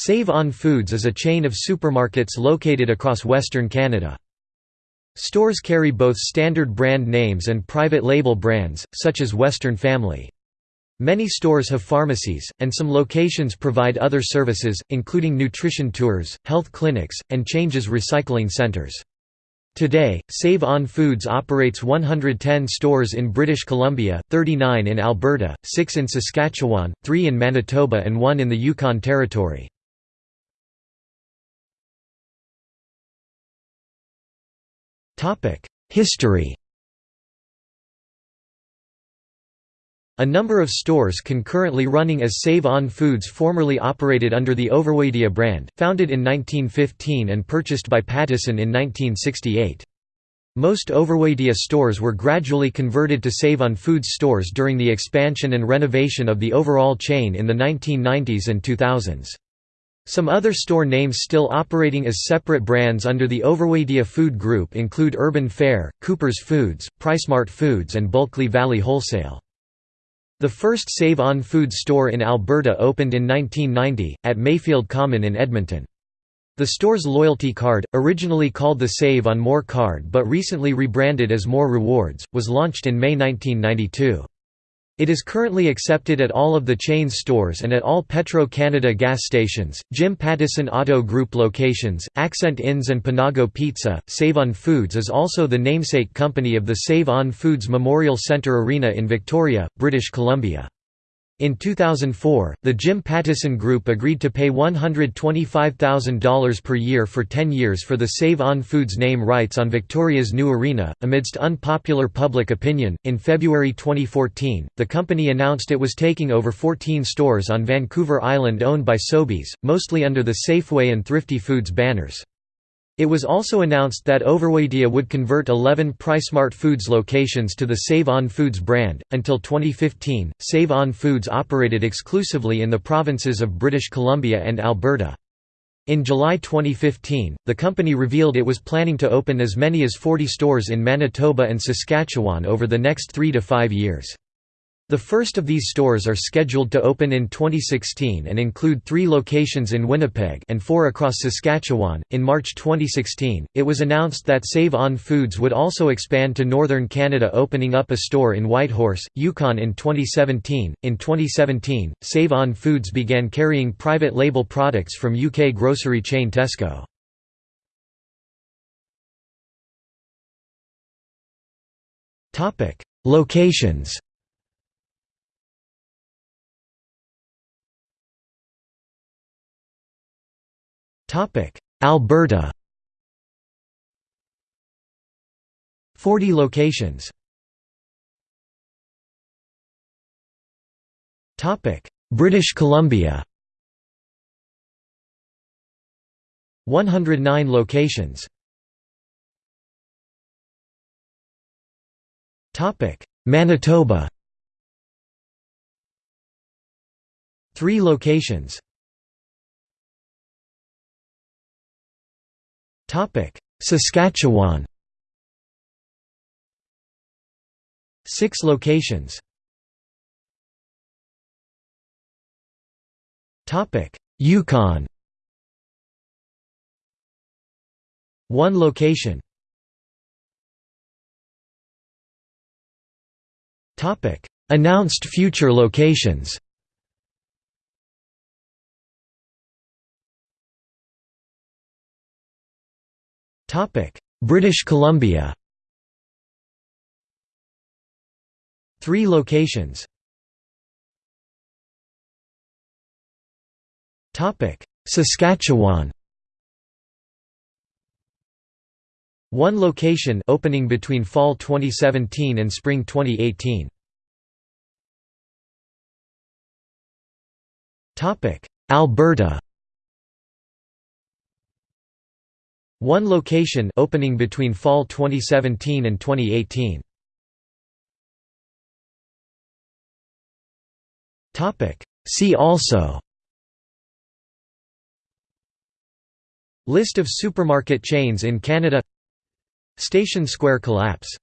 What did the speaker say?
Save On Foods is a chain of supermarkets located across Western Canada. Stores carry both standard brand names and private label brands, such as Western Family. Many stores have pharmacies, and some locations provide other services, including nutrition tours, health clinics, and changes recycling centres. Today, Save On Foods operates 110 stores in British Columbia, 39 in Alberta, 6 in Saskatchewan, 3 in Manitoba and 1 in the Yukon Territory. History A number of stores concurrently running as Save On Foods formerly operated under the Overwaitea brand, founded in 1915 and purchased by Pattison in 1968. Most Overwaitea stores were gradually converted to Save On Foods stores during the expansion and renovation of the overall chain in the 1990s and 2000s. Some other store names still operating as separate brands under the Overwaitea Food Group include Urban Fare, Cooper's Foods, PriceSmart Foods and Bulkley Valley Wholesale. The first Save On Foods store in Alberta opened in 1990, at Mayfield Common in Edmonton. The store's loyalty card, originally called the Save On More card but recently rebranded as More Rewards, was launched in May 1992. It is currently accepted at all of the chain's stores and at all Petro-Canada gas stations, Jim Pattison Auto Group locations, Accent Inns and Panago Pizza. Save On Foods is also the namesake company of the Save On Foods Memorial Centre Arena in Victoria, British Columbia. In 2004, the Jim Pattison Group agreed to pay $125,000 per year for 10 years for the Save On Foods name rights on Victoria's new arena. Amidst unpopular public opinion, in February 2014, the company announced it was taking over 14 stores on Vancouver Island owned by Sobeys, mostly under the Safeway and Thrifty Foods banners. It was also announced that Overwaitea would convert 11 PriceSmart Foods locations to the Save On Foods brand. Until 2015, Save On Foods operated exclusively in the provinces of British Columbia and Alberta. In July 2015, the company revealed it was planning to open as many as 40 stores in Manitoba and Saskatchewan over the next three to five years. The first of these stores are scheduled to open in 2016 and include three locations in Winnipeg and four across Saskatchewan. In March 2016, it was announced that Save On Foods would also expand to northern Canada, opening up a store in Whitehorse, Yukon in 2017. In 2017, Save On Foods began carrying private label products from UK grocery chain Tesco. Locations Alberta. 40 locations. Topic. British Columbia. 109 locations. Topic. Manitoba. 3 locations Saskatchewan. Six locations. Yukon. One location. Announced future locations British Columbia. Three locations. Saskatchewan. One location opening between fall 2017 and spring 2018 Alberta One location opening between fall 2017 and 2018. Topic. See also. List of supermarket chains in Canada. Station Square collapse